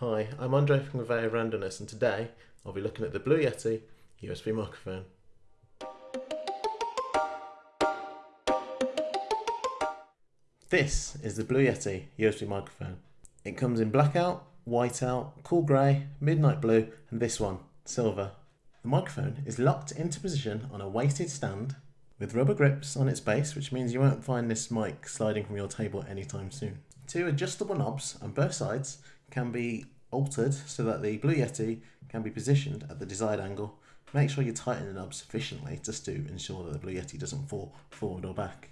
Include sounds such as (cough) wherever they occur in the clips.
Hi, I'm Andre from Conveyor Randomness and today I'll be looking at the Blue Yeti USB microphone. This is the Blue Yeti USB microphone. It comes in blackout, whiteout, cool grey, midnight blue and this one, silver. The microphone is locked into position on a weighted stand with rubber grips on its base which means you won't find this mic sliding from your table anytime soon. Two adjustable knobs on both sides can be altered so that the Blue Yeti can be positioned at the desired angle. Make sure you tighten the knob sufficiently just to ensure that the Blue Yeti doesn't fall forward or back.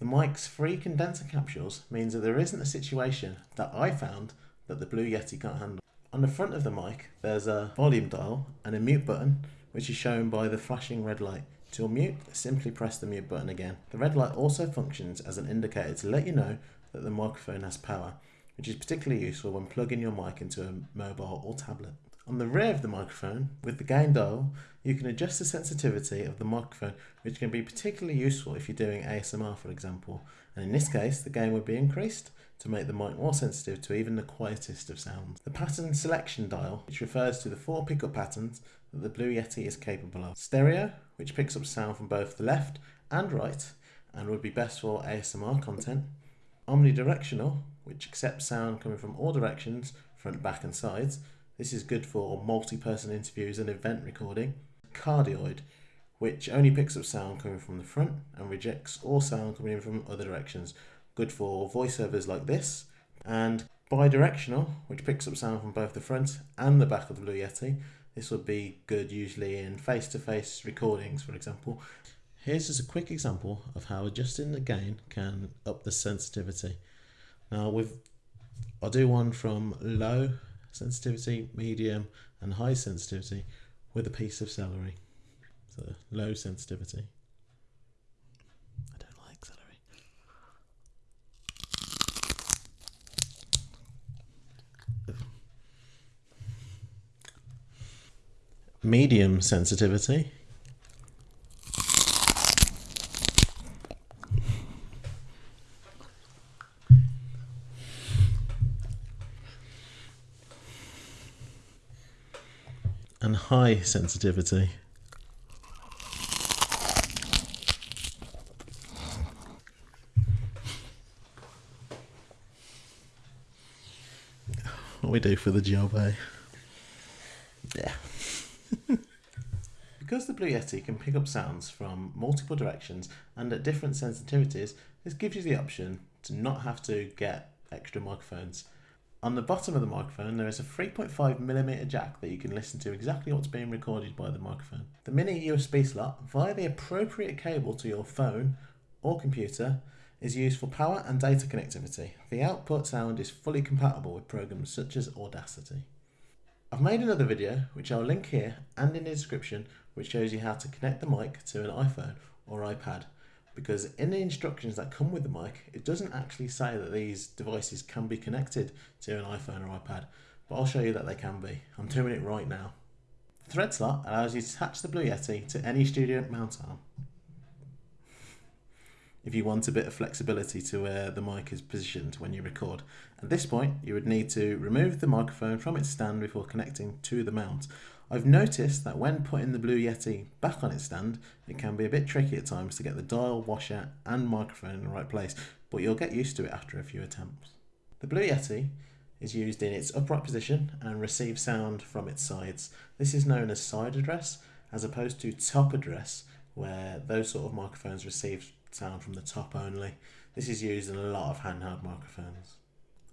The mic's free condenser capsules means that there isn't a situation that I found that the Blue Yeti can't handle. On the front of the mic there's a volume dial and a mute button which is shown by the flashing red light. To mute, simply press the mute button again. The red light also functions as an indicator to let you know that the microphone has power, which is particularly useful when plugging your mic into a mobile or tablet. On the rear of the microphone, with the gain dial, you can adjust the sensitivity of the microphone, which can be particularly useful if you're doing ASMR, for example. And in this case, the gain would be increased to make the mic more sensitive to even the quietest of sounds. The pattern selection dial, which refers to the four pickup patterns that the Blue Yeti is capable of. Stereo, which picks up sound from both the left and right, and would be best for ASMR content omnidirectional, which accepts sound coming from all directions, front, back and sides. This is good for multi-person interviews and event recording. Cardioid, which only picks up sound coming from the front and rejects all sound coming in from other directions. Good for voiceovers like this. And bidirectional, which picks up sound from both the front and the back of the Blue Yeti. This would be good usually in face-to-face -face recordings, for example. Here's just a quick example of how adjusting the gain can up the sensitivity. Now with I'll do one from low sensitivity, medium and high sensitivity with a piece of celery. So low sensitivity. I don't like celery. Medium sensitivity. And high sensitivity. What we do for the job, eh? Yeah. (laughs) because the Blue Yeti can pick up sounds from multiple directions and at different sensitivities, this gives you the option to not have to get extra microphones on the bottom of the microphone, there is a 3.5mm jack that you can listen to exactly what's being recorded by the microphone. The mini USB slot, via the appropriate cable to your phone or computer, is used for power and data connectivity. The output sound is fully compatible with programs such as Audacity. I've made another video, which I'll link here and in the description, which shows you how to connect the mic to an iPhone or iPad because in the instructions that come with the mic, it doesn't actually say that these devices can be connected to an iPhone or iPad, but I'll show you that they can be. I'm doing it right now. The thread slot allows you to attach the Blue Yeti to any studio mount arm. If you want a bit of flexibility to where the mic is positioned when you record. At this point, you would need to remove the microphone from its stand before connecting to the mount. I've noticed that when putting the Blue Yeti back on its stand, it can be a bit tricky at times to get the dial, washer and microphone in the right place, but you'll get used to it after a few attempts. The Blue Yeti is used in its upright position and receives sound from its sides. This is known as side address as opposed to top address where those sort of microphones receive sound from the top only. This is used in a lot of handheld microphones.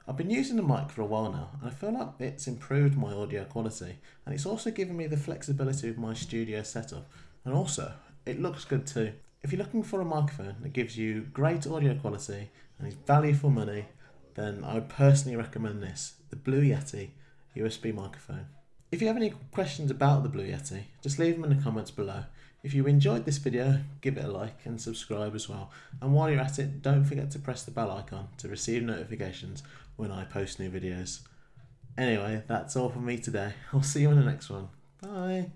I've been using the mic for a while now and I feel like it's improved my audio quality and it's also given me the flexibility of my studio setup and also it looks good too. If you're looking for a microphone that gives you great audio quality and is value for money then I would personally recommend this, the Blue Yeti USB microphone. If you have any questions about the Blue Yeti, just leave them in the comments below. If you enjoyed this video, give it a like and subscribe as well. And while you're at it, don't forget to press the bell icon to receive notifications when I post new videos. Anyway, that's all from me today. (laughs) I'll see you in the next one. Bye.